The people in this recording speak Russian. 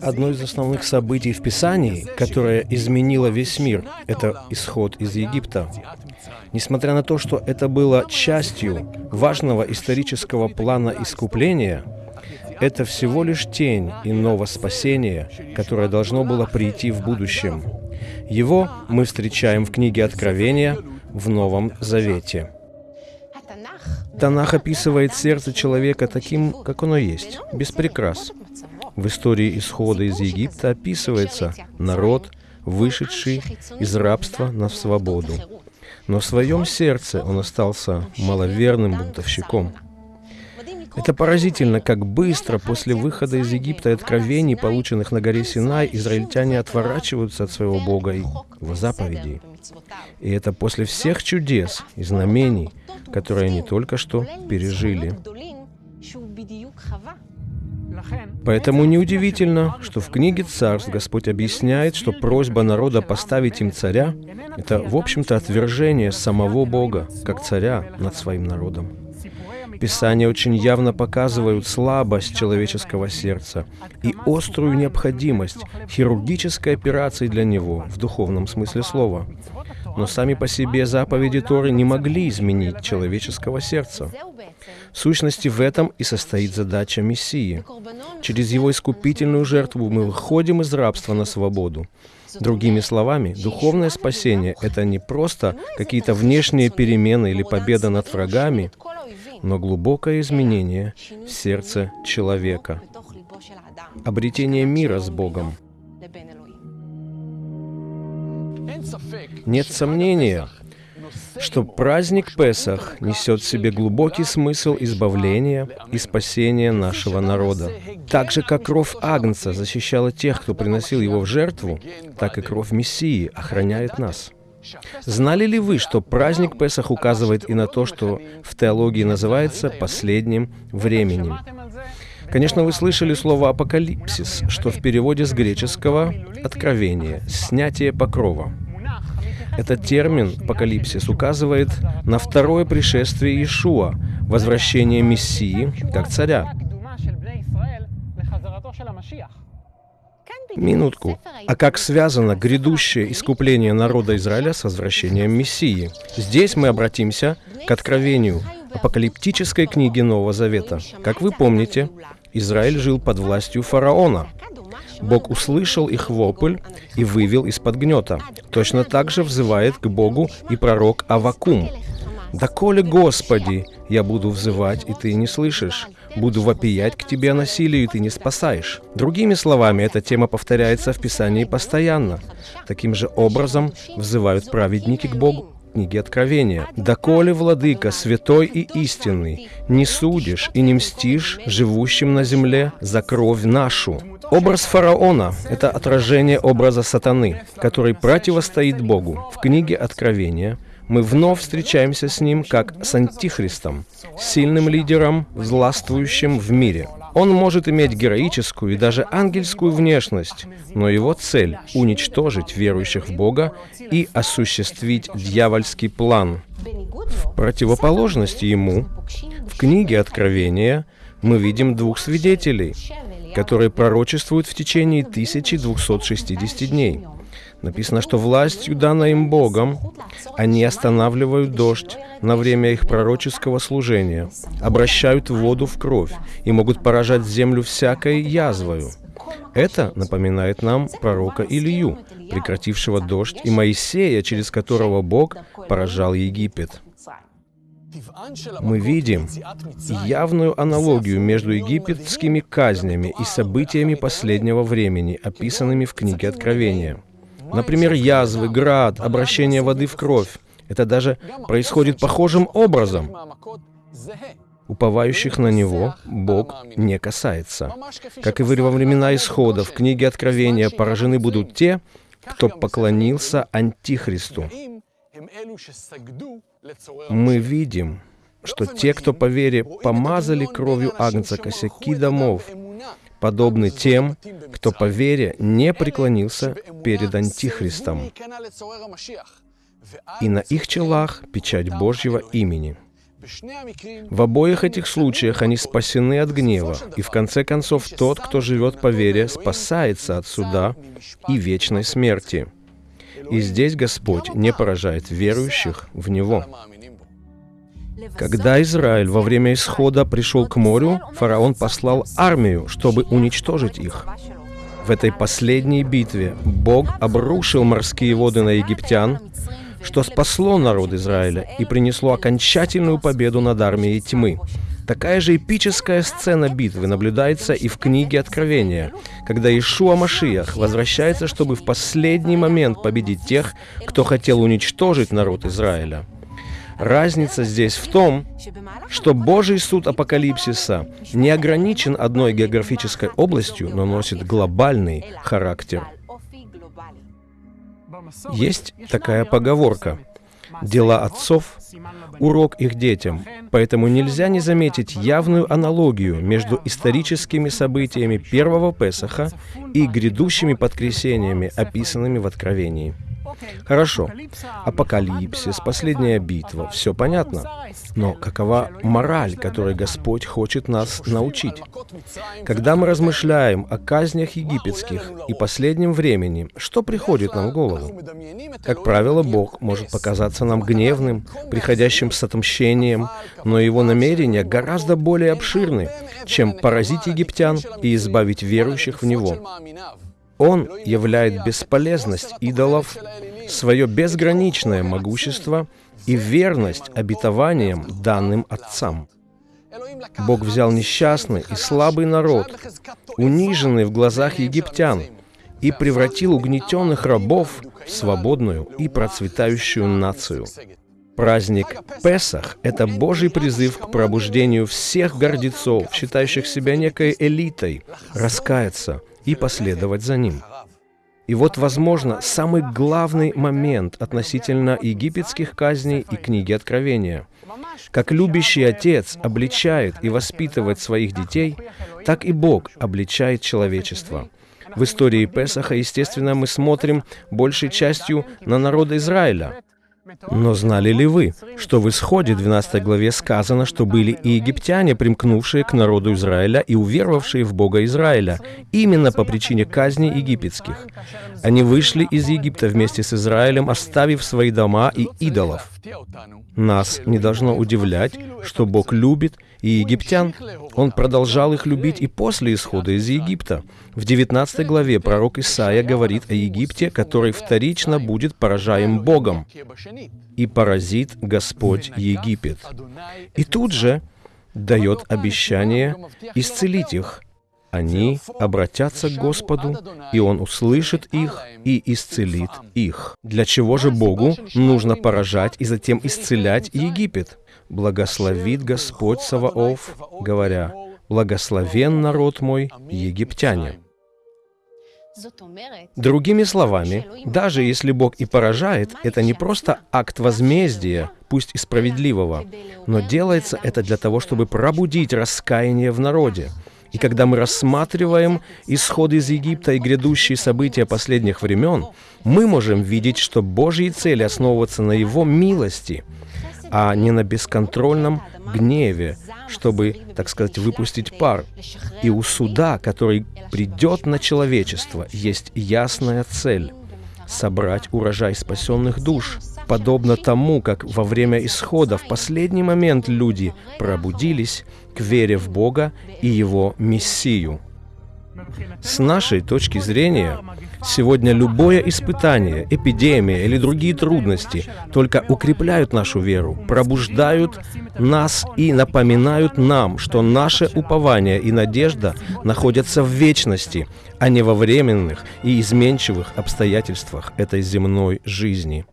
Одно из основных событий в Писании, которое изменило весь мир, это исход из Египта. Несмотря на то, что это было частью важного исторического плана искупления, это всего лишь тень иного спасения, которое должно было прийти в будущем. Его мы встречаем в книге Откровения в Новом Завете. Танах описывает сердце человека таким, как оно есть, без прикрас. В истории исхода из Египта описывается народ, вышедший из рабства на свободу. Но в своем сердце он остался маловерным бунтовщиком. Это поразительно, как быстро после выхода из Египта и откровений, полученных на горе Синай, израильтяне отворачиваются от своего Бога и его заповедей. И это после всех чудес и знамений, которые они только что пережили. Поэтому неудивительно, что в книге Царств Господь объясняет, что просьба народа поставить им царя — это, в общем-то, отвержение самого Бога, как царя над своим народом. Писания очень явно показывают слабость человеческого сердца и острую необходимость хирургической операции для него в духовном смысле слова. Но сами по себе заповеди Торы не могли изменить человеческого сердца. В сущности, в этом и состоит задача Мессии. Через его искупительную жертву мы выходим из рабства на свободу. Другими словами, духовное спасение — это не просто какие-то внешние перемены или победа над врагами, но глубокое изменение в сердце человека, обретение мира с Богом. Нет сомнения, что праздник Песах несет в себе глубокий смысл избавления и спасения нашего народа. Так же, как кровь Агнца защищала тех, кто приносил его в жертву, так и кровь Мессии охраняет нас. Знали ли вы, что праздник Песах указывает и на то, что в теологии называется последним временем? Конечно, вы слышали слово «апокалипсис», что в переводе с греческого «откровение», «снятие покрова». Этот термин «апокалипсис» указывает на второе пришествие Иешуа, возвращение Мессии как царя. Минутку. А как связано грядущее искупление народа Израиля с возвращением Мессии? Здесь мы обратимся к откровению апокалиптической книги Нового Завета. Как вы помните, Израиль жил под властью фараона. Бог услышал их вопль и вывел из-под гнета. Точно так же взывает к Богу и пророк Авакум. «Доколе, Господи, я буду взывать, и ты не слышишь? Буду вопиять к тебе о насилии, и ты не спасаешь». Другими словами, эта тема повторяется в Писании постоянно. Таким же образом взывают праведники к Богу книге Откровения. «Доколе, Владыка, святой и истинный, не судишь и не мстишь живущим на земле за кровь нашу». Образ фараона — это отражение образа сатаны, который противостоит Богу. В книге Откровения мы вновь встречаемся с ним как с антихристом, сильным лидером, властвующим в мире. Он может иметь героическую и даже ангельскую внешность, но его цель — уничтожить верующих в Бога и осуществить дьявольский план. В противоположности ему, в книге Откровения мы видим двух свидетелей, которые пророчествуют в течение 1260 дней. Написано, что властью, данной им Богом, они останавливают дождь на время их пророческого служения, обращают воду в кровь и могут поражать землю всякой язвою. Это напоминает нам пророка Илью, прекратившего дождь, и Моисея, через которого Бог поражал Египет. Мы видим явную аналогию между египетскими казнями и событиями последнего времени, описанными в книге Откровения. Например, язвы, град, обращение воды в кровь. Это даже происходит похожим образом. Уповающих на Него Бог не касается. Как и во времена Исхода, в книге Откровения поражены будут те, кто поклонился Антихристу. Мы видим, что те, кто по вере помазали кровью Агнца косяки домов, подобны тем, кто по вере не преклонился перед Антихристом. И на их челах печать Божьего имени. В обоих этих случаях они спасены от гнева, и в конце концов тот, кто живет по вере, спасается от суда и вечной смерти. И здесь Господь не поражает верующих в Него. Когда Израиль во время исхода пришел к морю, фараон послал армию, чтобы уничтожить их. В этой последней битве Бог обрушил морские воды на египтян, что спасло народ Израиля и принесло окончательную победу над армией тьмы. Такая же эпическая сцена битвы наблюдается и в книге Откровения, когда Ишуа Машиях возвращается, чтобы в последний момент победить тех, кто хотел уничтожить народ Израиля. Разница здесь в том, что Божий суд апокалипсиса не ограничен одной географической областью, но носит глобальный характер. Есть такая поговорка «Дела отцов – урок их детям», поэтому нельзя не заметить явную аналогию между историческими событиями первого Песаха и грядущими подкресениями, описанными в Откровении. Хорошо. Апокалипсис, последняя битва, все понятно. Но какова мораль, которой Господь хочет нас научить? Когда мы размышляем о казнях египетских и последнем времени, что приходит нам в голову? Как правило, Бог может показаться нам гневным, приходящим с отмщением, но его намерения гораздо более обширны, чем поразить египтян и избавить верующих в Него. Он являет бесполезность идолов, свое безграничное могущество и верность обетованиям, данным отцам. Бог взял несчастный и слабый народ, униженный в глазах египтян, и превратил угнетенных рабов в свободную и процветающую нацию. Праздник Песах — это Божий призыв к пробуждению всех гордецов, считающих себя некой элитой, раскаяться — и последовать за ним. И вот, возможно, самый главный момент относительно египетских казней и книги Откровения. Как любящий отец обличает и воспитывает своих детей, так и Бог обличает человечество. В истории Песаха, естественно, мы смотрим большей частью на народ Израиля, но знали ли вы, что в Исходе 12 главе сказано, что были и египтяне, примкнувшие к народу Израиля и уверовавшие в Бога Израиля, именно по причине казни египетских? Они вышли из Египта вместе с Израилем, оставив свои дома и идолов. Нас не должно удивлять, что Бог любит и египтян. Он продолжал их любить и после исхода из Египта. В 19 главе пророк Исаия говорит о Египте, который вторично будет поражаем Богом. «И поразит Господь Египет». И тут же дает обещание исцелить их. Они обратятся к Господу, и Он услышит их и исцелит их. Для чего же Богу нужно поражать и затем исцелять Египет? благословит Господь Саваоф, говоря, «Благословен народ мой, египтяне». Другими словами, даже если Бог и поражает, это не просто акт возмездия, пусть и справедливого, но делается это для того, чтобы пробудить раскаяние в народе. И когда мы рассматриваем исход из Египта и грядущие события последних времен, мы можем видеть, что Божьи цели основываются на Его милости – а не на бесконтрольном гневе, чтобы, так сказать, выпустить пар. И у суда, который придет на человечество, есть ясная цель — собрать урожай спасенных душ, подобно тому, как во время исхода в последний момент люди пробудились к вере в Бога и Его Мессию. С нашей точки зрения, сегодня любое испытание, эпидемия или другие трудности только укрепляют нашу веру, пробуждают нас и напоминают нам, что наше упование и надежда находятся в вечности, а не во временных и изменчивых обстоятельствах этой земной жизни.